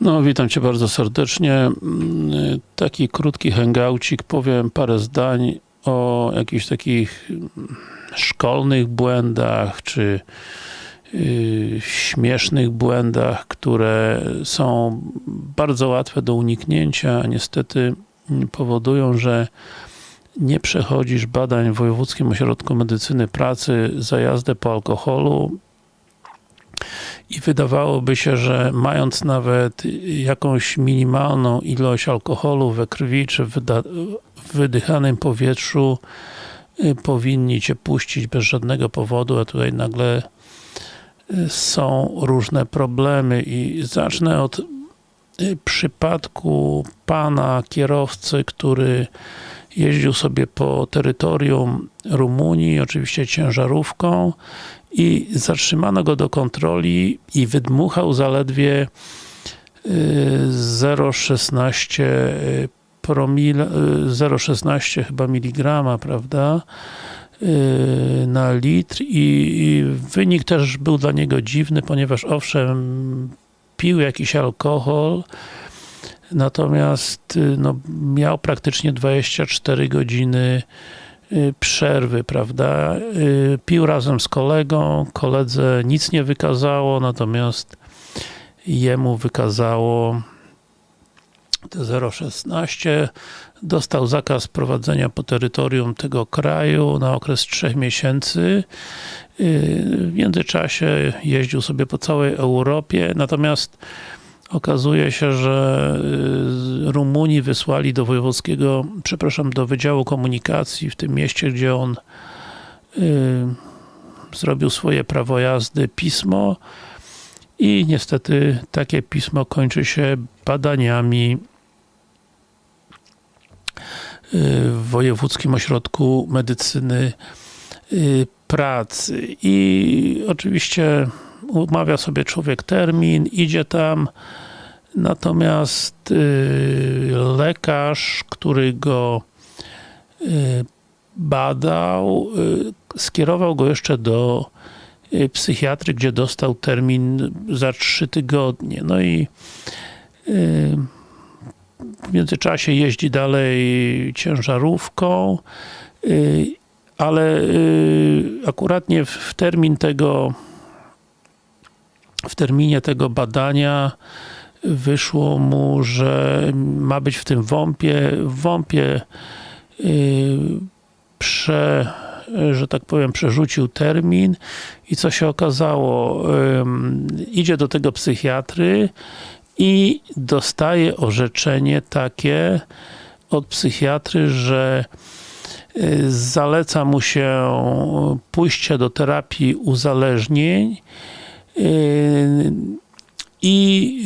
No, witam Cię bardzo serdecznie. Mm, Taki krótki hangoucik, powiem parę zdań o jakichś takich mm, szkolnych błędach, czy yy, śmiesznych błędach, które są bardzo łatwe do uniknięcia, a niestety mm, powodują, że nie przechodzisz badań w Wojewódzkim Ośrodku Medycyny Pracy za jazdę po alkoholu i wydawałoby się, że mając nawet jakąś minimalną ilość alkoholu we krwi, czy w wydychanym powietrzu y, powinni Cię puścić bez żadnego powodu, a tutaj nagle y, są różne problemy. I zacznę od y, przypadku pana kierowcy, który jeździł sobie po terytorium Rumunii, oczywiście ciężarówką i zatrzymano go do kontroli i wydmuchał zaledwie 0,16 promil, 0,16 chyba miligrama, prawda, na litr i wynik też był dla niego dziwny, ponieważ owszem, pił jakiś alkohol, natomiast no, miał praktycznie 24 godziny przerwy, prawda? Pił razem z kolegą, koledze nic nie wykazało, natomiast jemu wykazało te 0,16 dostał zakaz prowadzenia po terytorium tego kraju na okres 3 miesięcy w międzyczasie jeździł sobie po całej Europie, natomiast okazuje się, że Rumuni wysłali do wojewódzkiego, przepraszam, do Wydziału Komunikacji w tym mieście, gdzie on zrobił swoje prawo jazdy, pismo. I niestety takie pismo kończy się badaniami w Wojewódzkim Ośrodku Medycyny Pracy. I oczywiście umawia sobie człowiek termin, idzie tam natomiast lekarz, który go badał, skierował go jeszcze do psychiatry, gdzie dostał termin za trzy tygodnie. No i w międzyczasie jeździ dalej ciężarówką, ale akuratnie w termin tego w terminie tego badania wyszło mu, że ma być w tym WOMP-ie, w WOMP-ie prze, że tak powiem, przerzucił termin i co się okazało, idzie do tego psychiatry i dostaje orzeczenie takie od psychiatry, że zaleca mu się pójście do terapii uzależnień i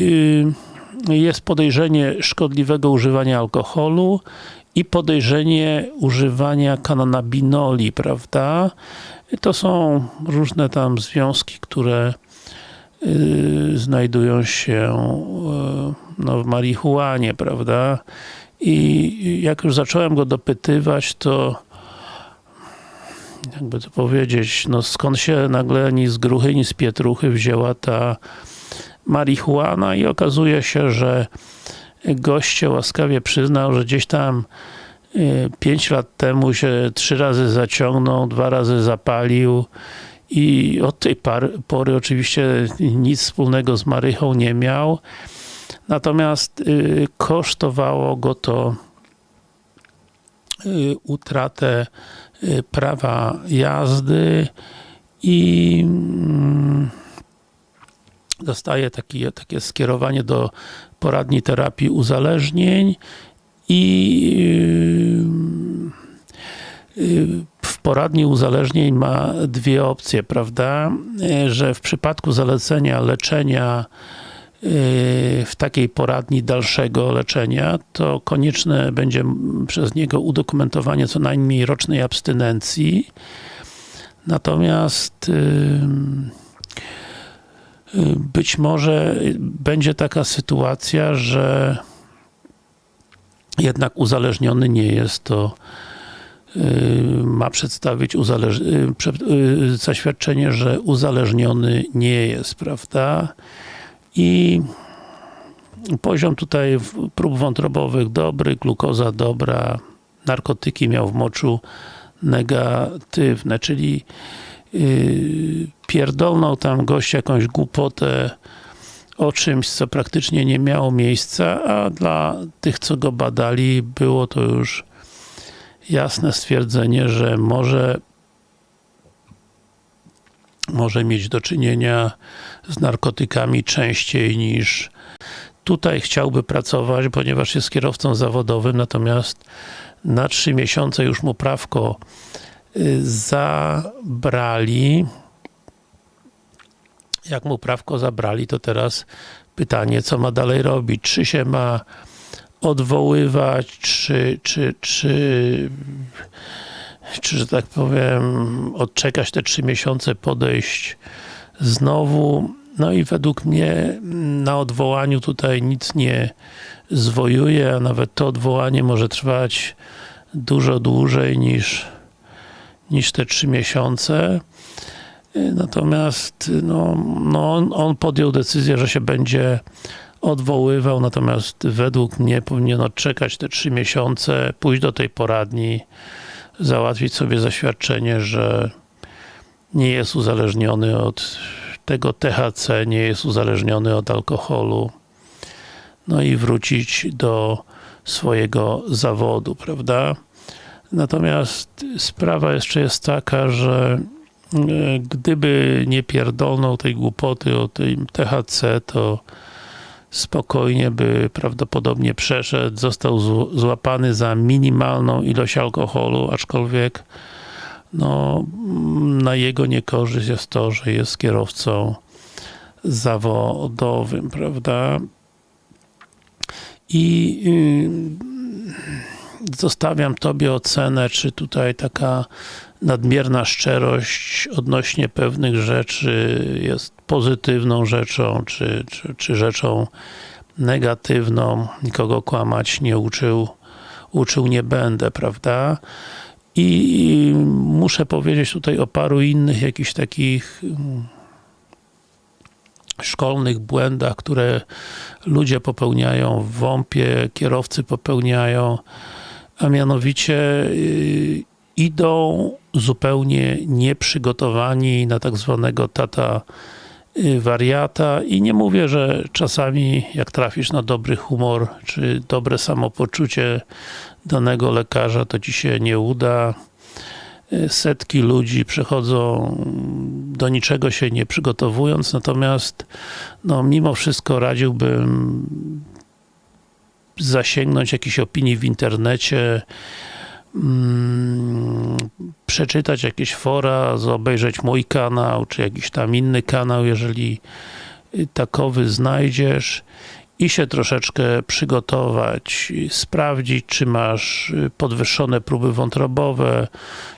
jest podejrzenie szkodliwego używania alkoholu i podejrzenie używania kanabinoli, prawda? To są różne tam związki, które znajdują się no, w marihuanie, prawda? I jak już zacząłem go dopytywać, to jakby to powiedzieć, no skąd się nagle ni z gruchy, ni z pietruchy wzięła ta marihuana i okazuje się, że goście łaskawie przyznał, że gdzieś tam 5 lat temu się trzy razy zaciągnął, dwa razy zapalił i od tej pory oczywiście nic wspólnego z marychą nie miał. Natomiast kosztowało go to utratę prawa jazdy i mm, dostaje taki, takie skierowanie do poradni terapii uzależnień i w poradni uzależnień ma dwie opcje, prawda, że w przypadku zalecenia leczenia w takiej poradni dalszego leczenia, to konieczne będzie przez niego udokumentowanie co najmniej rocznej abstynencji. Natomiast być może będzie taka sytuacja, że jednak uzależniony nie jest, to ma przedstawić zaświadczenie, że uzależniony nie jest, prawda? I Poziom tutaj prób wątrobowych dobry, glukoza dobra, narkotyki miał w moczu negatywne, czyli pierdolnął tam gość jakąś głupotę o czymś, co praktycznie nie miało miejsca, a dla tych, co go badali, było to już jasne stwierdzenie, że może może mieć do czynienia z narkotykami częściej niż tutaj chciałby pracować, ponieważ jest kierowcą zawodowym, natomiast na trzy miesiące już mu prawko y, zabrali. Jak mu prawko zabrali, to teraz pytanie, co ma dalej robić? Czy się ma odwoływać, czy, czy, czy, czy, że tak powiem, odczekać te trzy miesiące, podejść znowu. No i według mnie na odwołaniu tutaj nic nie zwojuje, a nawet to odwołanie może trwać dużo dłużej niż, niż te trzy miesiące. Natomiast no, no on, on podjął decyzję, że się będzie odwoływał, natomiast według mnie powinien odczekać te trzy miesiące, pójść do tej poradni, załatwić sobie zaświadczenie, że nie jest uzależniony od tego THC, nie jest uzależniony od alkoholu, no i wrócić do swojego zawodu, prawda? Natomiast sprawa jeszcze jest taka, że e, gdyby nie pierdolnął tej głupoty o tym THC, to spokojnie by prawdopodobnie przeszedł, został złapany za minimalną ilość alkoholu, aczkolwiek no, na jego niekorzyść jest to, że jest kierowcą zawodowym, prawda? I yy, zostawiam Tobie ocenę, czy tutaj taka nadmierna szczerość odnośnie pewnych rzeczy jest pozytywną rzeczą, czy, czy, czy rzeczą negatywną. Nikogo kłamać nie uczył, uczył nie będę, prawda? I muszę powiedzieć tutaj o paru innych jakichś takich mm, szkolnych błędach, które ludzie popełniają w WOMP-ie, kierowcy popełniają, a mianowicie y, idą zupełnie nieprzygotowani na tak zwanego tata y, wariata i nie mówię, że czasami jak trafisz na dobry humor, czy dobre samopoczucie danego lekarza, to ci się nie uda. Y, setki ludzi przechodzą do niczego się nie przygotowując, natomiast no, mimo wszystko radziłbym zasięgnąć jakiejś opinii w internecie, mm, przeczytać jakieś fora, obejrzeć mój kanał, czy jakiś tam inny kanał, jeżeli takowy znajdziesz i się troszeczkę przygotować, sprawdzić, czy masz podwyższone próby wątrobowe,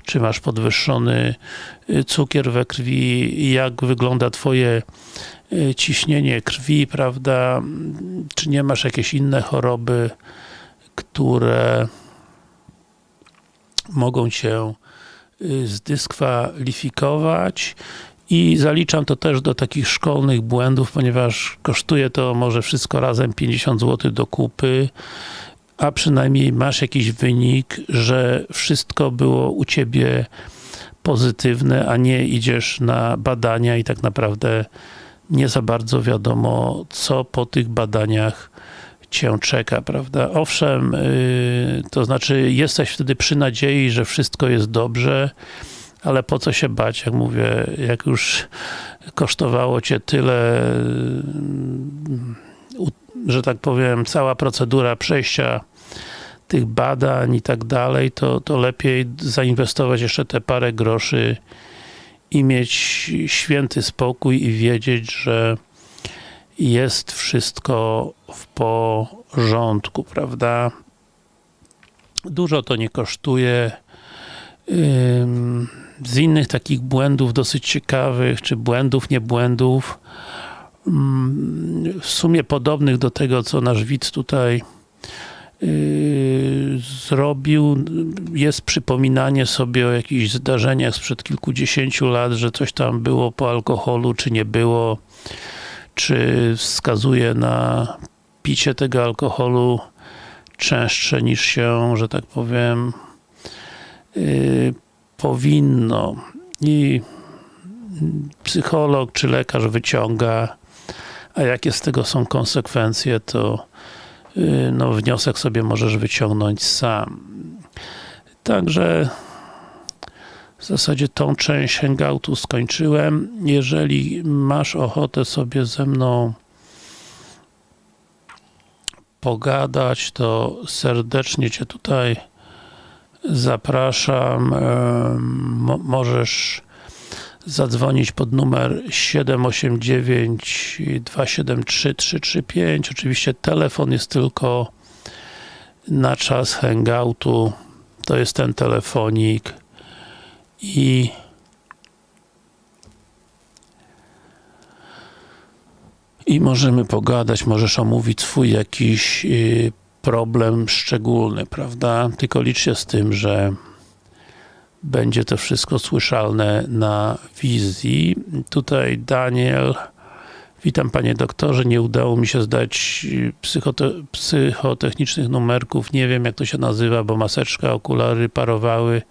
czy masz podwyższony cukier we krwi, jak wygląda twoje ciśnienie krwi, prawda, czy nie masz jakieś inne choroby, które mogą cię y, zdyskwalifikować? I zaliczam to też do takich szkolnych błędów, ponieważ kosztuje to może wszystko razem 50 zł do kupy, a przynajmniej masz jakiś wynik, że wszystko było u Ciebie pozytywne, a nie idziesz na badania i tak naprawdę nie za bardzo wiadomo, co po tych badaniach cię czeka, prawda? Owszem, yy, to znaczy jesteś wtedy przy nadziei, że wszystko jest dobrze, ale po co się bać, jak mówię, jak już kosztowało cię tyle, yy, że tak powiem, cała procedura przejścia tych badań i tak dalej, to, to lepiej zainwestować jeszcze te parę groszy i mieć święty spokój i wiedzieć, że jest wszystko w porządku, prawda? Dużo to nie kosztuje. Z innych takich błędów dosyć ciekawych, czy błędów, nie błędów, w sumie podobnych do tego, co nasz widz tutaj zrobił, jest przypominanie sobie o jakichś zdarzeniach sprzed kilkudziesięciu lat, że coś tam było po alkoholu, czy nie było czy wskazuje na picie tego alkoholu częstsze niż się, że tak powiem, yy, powinno. I psycholog czy lekarz wyciąga, a jakie z tego są konsekwencje, to no, wniosek sobie możesz wyciągnąć sam. Także w zasadzie tą część hangoutu skończyłem. Jeżeli masz ochotę sobie ze mną pogadać, to serdecznie Cię tutaj zapraszam. Mo możesz zadzwonić pod numer 789 273 335. Oczywiście telefon jest tylko na czas hangoutu. To jest ten telefonik i i możemy pogadać, możesz omówić swój jakiś y, problem szczególny, prawda? Tylko licz się z tym, że będzie to wszystko słyszalne na wizji. Tutaj Daniel Witam panie doktorze, nie udało mi się zdać y, psychote psychotechnicznych numerków, nie wiem jak to się nazywa, bo maseczka, okulary parowały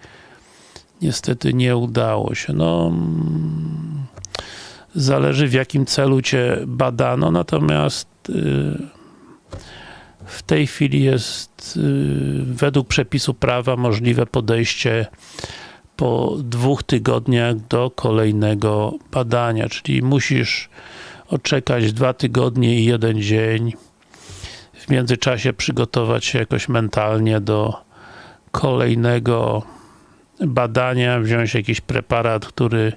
niestety nie udało się. No, mm, zależy w jakim celu Cię badano, natomiast y, w tej chwili jest y, według przepisu prawa możliwe podejście po dwóch tygodniach do kolejnego badania, czyli musisz odczekać dwa tygodnie i jeden dzień w międzyczasie przygotować się jakoś mentalnie do kolejnego badania, wziąć jakiś preparat, który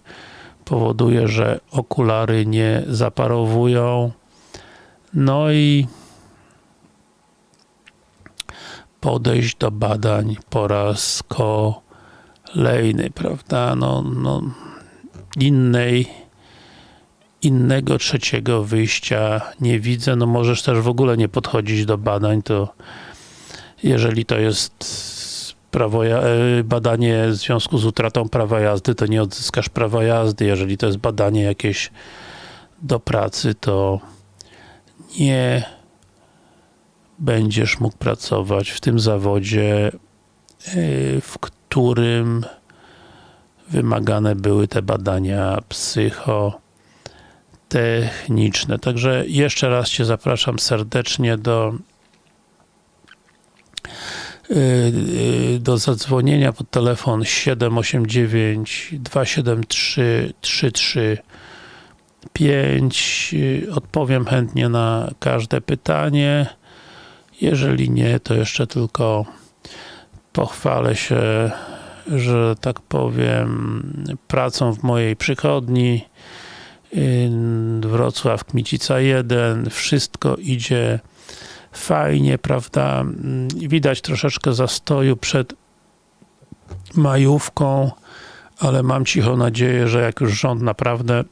powoduje, że okulary nie zaparowują. No i podejść do badań po raz kolejny, prawda? No, no innej innego trzeciego wyjścia nie widzę. No możesz też w ogóle nie podchodzić do badań, to jeżeli to jest prawo, e, badanie w związku z utratą prawa jazdy, to nie odzyskasz prawa jazdy. Jeżeli to jest badanie jakieś do pracy, to nie będziesz mógł pracować w tym zawodzie, e, w którym wymagane były te badania psychotechniczne. Także jeszcze raz Cię zapraszam serdecznie do Y, y, do zadzwonienia pod telefon 789 273 335 odpowiem chętnie na każde pytanie jeżeli nie, to jeszcze tylko pochwalę się że tak powiem pracą w mojej przychodni Wrocław Kmicica 1 wszystko idzie fajnie, prawda, widać troszeczkę zastoju przed majówką, ale mam cicho nadzieję, że jak już rząd naprawdę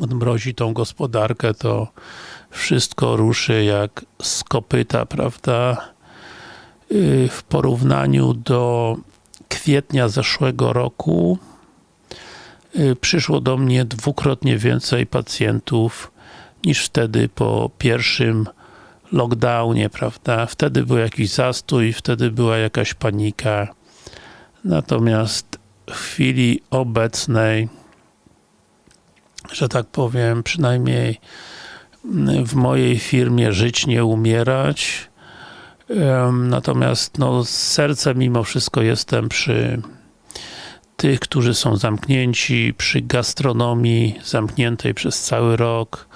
odmrozi tą gospodarkę, to wszystko ruszy jak z kopyta, prawda? Y, w porównaniu do kwietnia zeszłego roku y, przyszło do mnie dwukrotnie więcej pacjentów niż wtedy po pierwszym lockdownie, prawda? Wtedy był jakiś zastój, wtedy była jakaś panika. Natomiast w chwili obecnej, że tak powiem, przynajmniej w mojej firmie żyć, nie umierać. Natomiast no, z mimo wszystko jestem przy tych, którzy są zamknięci, przy gastronomii zamkniętej przez cały rok,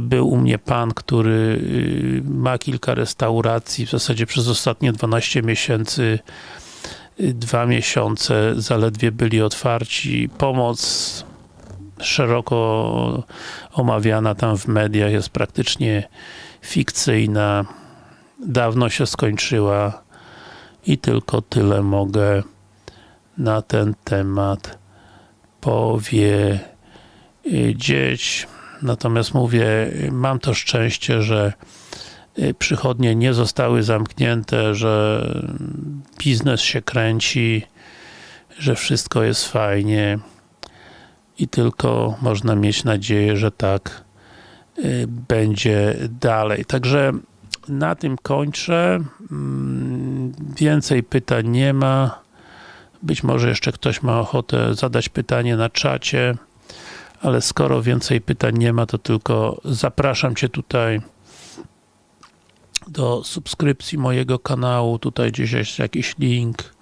był u mnie pan, który y, ma kilka restauracji, w zasadzie przez ostatnie 12 miesięcy y, dwa miesiące zaledwie byli otwarci. Pomoc szeroko omawiana tam w mediach jest praktycznie fikcyjna. Dawno się skończyła i tylko tyle mogę na ten temat powiedzieć. Natomiast mówię, mam to szczęście, że y, przychodnie nie zostały zamknięte, że biznes się kręci, że wszystko jest fajnie i tylko można mieć nadzieję, że tak y, będzie dalej. Także na tym kończę. Mm, Więcej pytań nie ma. Być może jeszcze ktoś ma ochotę zadać pytanie na czacie, ale skoro więcej pytań nie ma, to tylko zapraszam Cię tutaj do subskrypcji mojego kanału. Tutaj gdzieś jest jakiś link.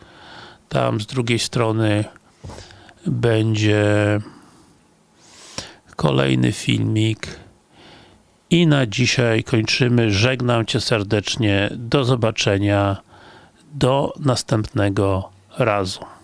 Tam z drugiej strony będzie kolejny filmik. I na dzisiaj kończymy. Żegnam Cię serdecznie. Do zobaczenia. Do następnego razu.